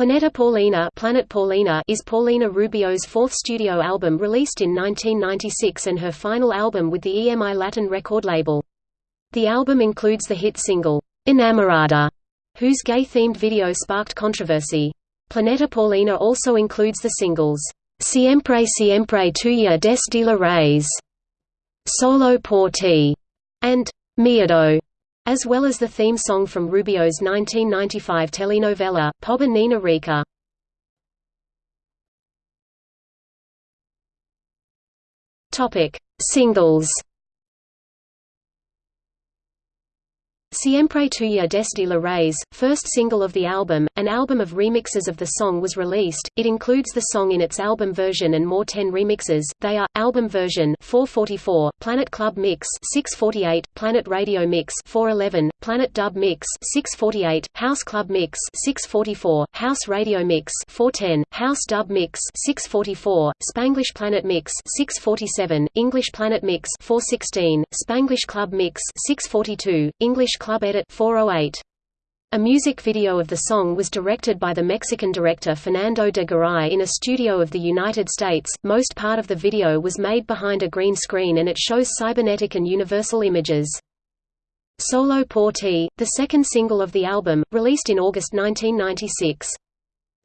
Planeta Paulina, Planet Paulina is Paulina Rubio's fourth studio album released in 1996 and her final album with the EMI Latin record label. The album includes the hit single, Enamorada, whose gay-themed video sparked controversy. Planeta Paulina also includes the singles, Siempre Siempre Tuya des la Raíz, Solo por ti, and Miedo as well as the theme song from Rubio's 1995 telenovela, Pobre Nina Rica. Singles Siempre Tuya desde la Raíz, first single of the album, an album of remixes of the song was released. It includes the song in its album version and more 10 remixes. They are album version 444, Planet Club Mix 648, Planet Radio Mix 411, Planet Dub Mix 648, House Club Mix 644, House Radio Mix 410, House Dub Mix 644, Spanglish Planet Mix 647, English Planet Mix 416, Spanglish Club Mix 642, English Club Edit 408. A music video of the song was directed by the Mexican director Fernando de Garay in a studio of the United States. Most part of the video was made behind a green screen and it shows cybernetic and universal images. Solo por ti, the second single of the album, released in August 1996.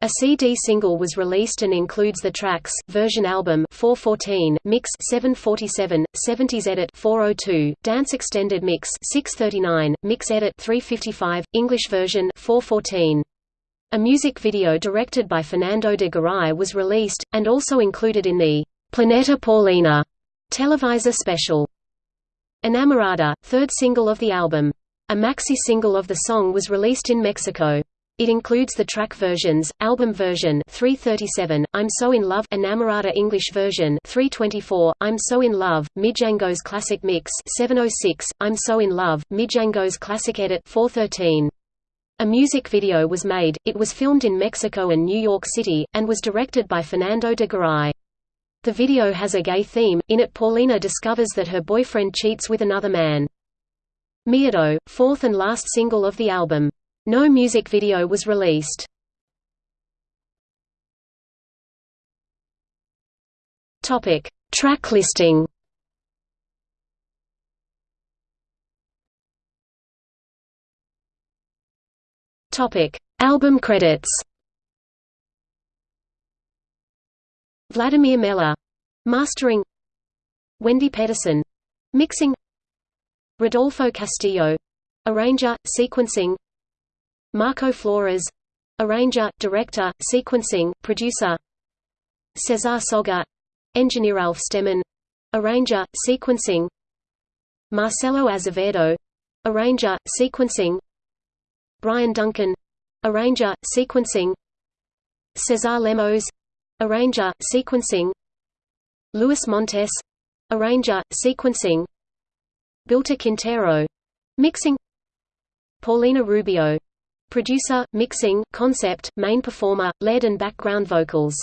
A CD single was released and includes the tracks, version album 414, mix 747, 70s edit 402, dance extended mix 639, mix edit 355, English version 414. A music video directed by Fernando de Garay was released, and also included in the Planeta Paulina Televisa special. Enamorada, third single of the album. A maxi single of the song was released in Mexico. It includes the track versions, album version 337, I'm So in Love Enamorada English version 324, I'm So in Love, Mijangos Classic Mix 706, I'm So in Love, Mijangos Classic Edit 413. A music video was made, it was filmed in Mexico and New York City, and was directed by Fernando de Garay. The video has a gay theme, in it Paulina discovers that her boyfriend cheats with another man. Miedo, fourth and last single of the album. No music video was released. Topic: Track listing. Topic: Album credits. Vladimir Meller, mastering. Wendy Pedersen, mixing. Rodolfo Castillo, arranger, sequencing. Marco Flores arranger, director, sequencing, producer. Cesar Soga engineer Alf Stemmen arranger, sequencing. Marcelo Azevedo arranger, sequencing. Brian Duncan arranger, sequencing. Cesar Lemos arranger, sequencing. Luis Montes arranger, sequencing. Bilta Quintero mixing. Paulina Rubio Producer, mixing, concept, main performer, lead and background vocals